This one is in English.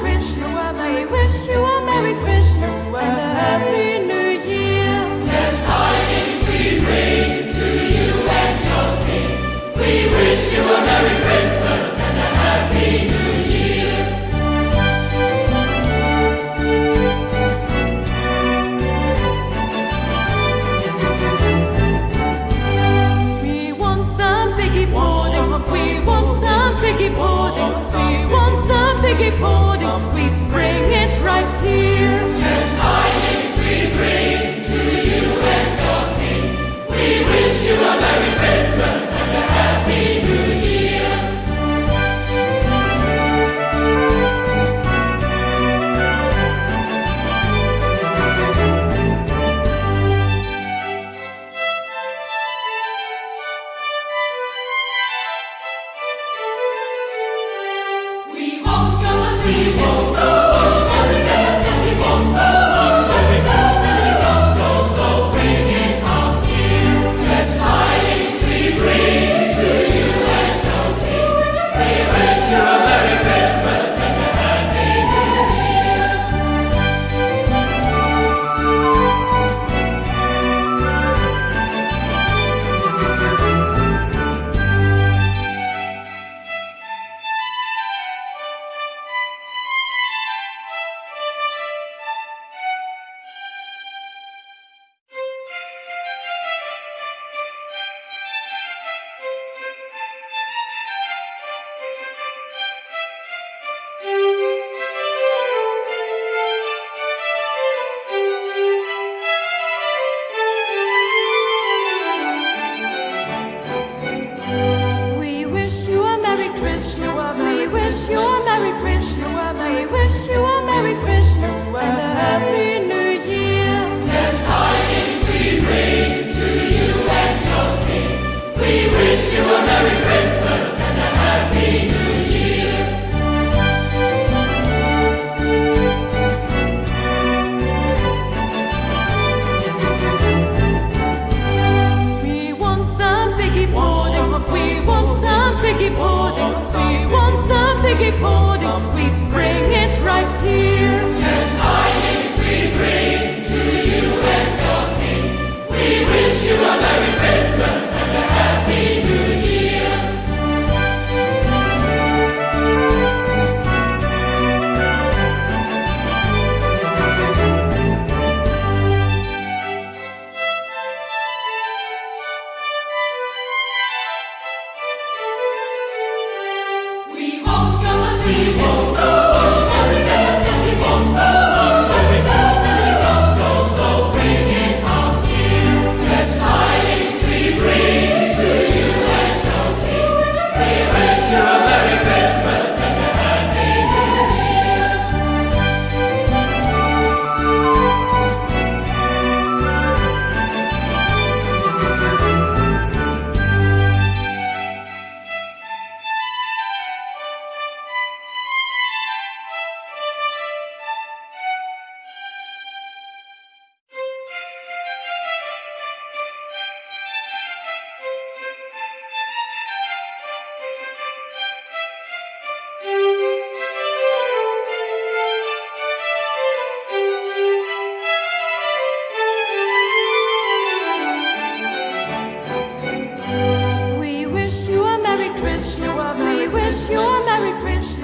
rich, keep holding, please bring it we won't We wish